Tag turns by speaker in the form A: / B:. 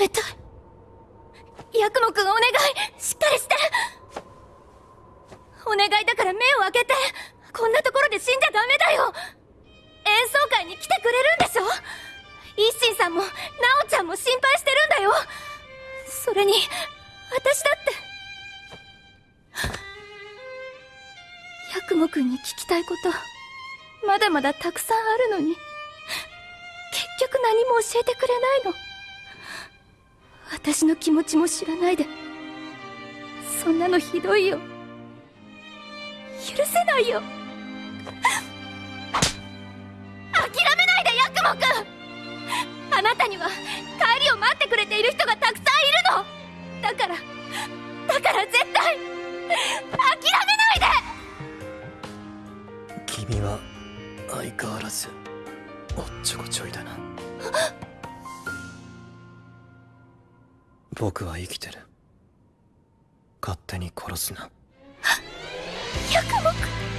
A: めたいヤクモくんお願いしっかりしてお願いだから目を開けてこんなところで死んじゃダメだよ。演奏会に来てくれるんでしょ？一心さんもナオちゃんも心配してるんだよ。それに私だって。ヤクモくんに聞きたいことまだまだたくさんあるのに結局何も教えてくれないの。私の気持ちも知らないでそんなのひどいよ。許せないよ。諦めないでヤクモくん。あなたには帰りを待ってくれている人がたくさんいるの。だからだから絶対諦めないで。
B: 君は相変わらずおっちょこちょいだな。僕は生きてる。勝手に殺すな。
A: 百目。